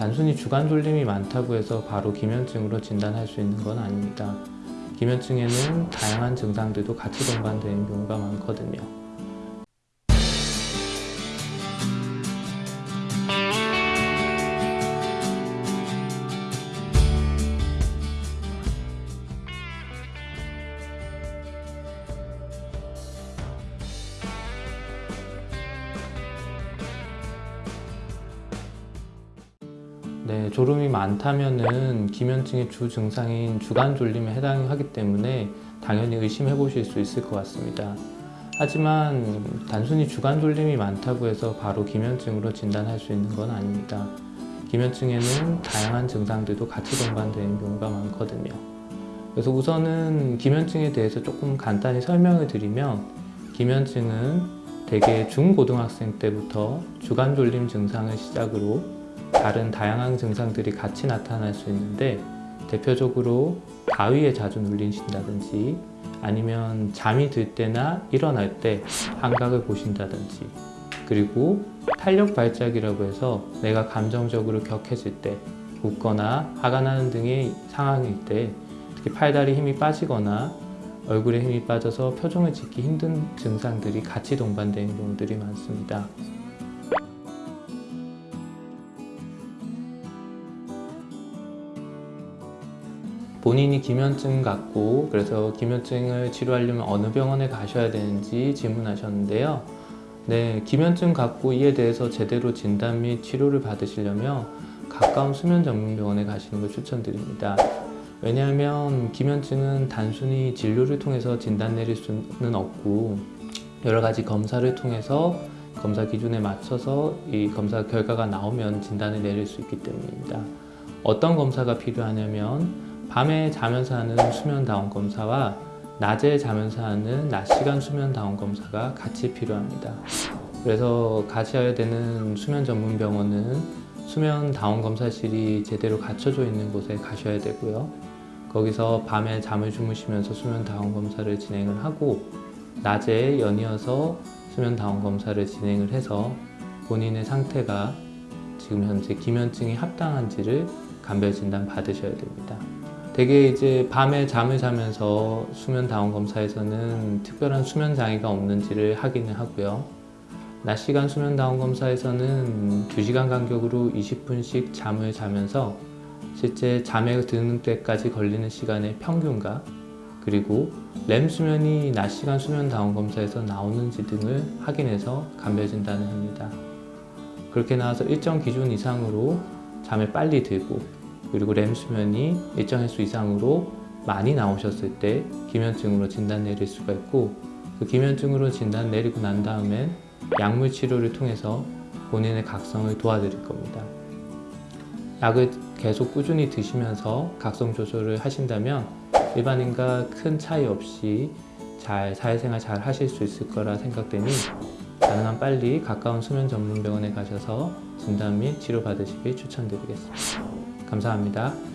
단순히 주간 졸림이 많다고 해서 바로 기면증으로 진단할 수 있는 건 아닙니다. 기면증에는 다양한 증상들도 같이 동반되는 경우가 많거든요. 네, 졸음이 많다면은 기면증의 주 증상인 주간 졸림에 해당하기 때문에 당연히 의심해 보실 수 있을 것 같습니다. 하지만 단순히 주간 졸림이 많다고 해서 바로 기면증으로 진단할 수 있는 건 아닙니다. 기면증에는 다양한 증상들도 같이 동반되는 경우가 많거든요. 그래서 우선은 기면증에 대해서 조금 간단히 설명을 드리면 기면증은 대개 중고등학생 때부터 주간 졸림 증상을 시작으로 다른 다양한 증상들이 같이 나타날 수 있는데 대표적으로 가위에 자주 눌리신다든지 아니면 잠이 들 때나 일어날 때 환각을 보신다든지 그리고 탄력 발작이라고 해서 내가 감정적으로 격해질 때 웃거나 화가 나는 등의 상황일 때 특히 팔다리 힘이 빠지거나 얼굴에 힘이 빠져서 표정을 짓기 힘든 증상들이 같이 동반되는 경우들이 많습니다. 본인이 기면증 같고 그래서 기면증을 치료하려면 어느 병원에 가셔야 되는지 질문하셨는데요. 네, 기면증 갖고 이에 대해서 제대로 진단 및 치료를 받으시려면 가까운 수면 전문 병원에 가시는 걸 추천드립니다. 왜냐하면 기면증은 단순히 진료를 통해서 진단 내릴 수는 없고 여러 가지 검사를 통해서 검사 기준에 맞춰서 이 검사 결과가 나오면 진단을 내릴 수 있기 때문입니다. 어떤 검사가 필요하냐면 밤에 자면서 하는 수면 다운 검사와 낮에 자면서 하는 낮 시간 수면 다운 검사가 같이 필요합니다. 그래서 가셔야 되는 수면 전문 병원은 수면 다운 검사실이 제대로 갖춰져 있는 곳에 가셔야 되고요. 거기서 밤에 잠을 주무시면서 수면 다운 검사를 진행을 하고 낮에 연이어서 수면 다운 검사를 진행을 해서 본인의 상태가 지금 현재 기면증이 합당한지를 감별 진단 받으셔야 됩니다. 대개 이제 밤에 잠을 자면서 수면 다운 검사에서는 특별한 수면 장애가 없는지를 확인을 하고요. 낮 시간 수면 다운 검사에서는 2시간 간격으로 20분씩 잠을 자면서 실제 잠에 드는 때까지 걸리는 시간의 평균과 그리고 렘 수면이 낮 시간 수면 다운 검사에서 나오는지 등을 확인해서 감별 진단을 합니다. 그렇게 나와서 일정 기준 이상으로 잠에 빨리 들고 그리고 렘 수면이 일정 횟수 이상으로 많이 나오셨을 때 기면증으로 진단 내릴 수가 있고 그 기면증으로 진단 내리고 난 다음엔 약물 치료를 통해서 본인의 각성을 도와드릴 겁니다. 약을 계속 꾸준히 드시면서 각성 조절을 하신다면 일반인과 큰 차이 없이 잘 사회생활 잘 하실 수 있을 거라 생각되니 가능한 빨리 가까운 수면 전문 병원에 가셔서 진단 및 치료 받으시길 추천드리겠습니다. 감사합니다.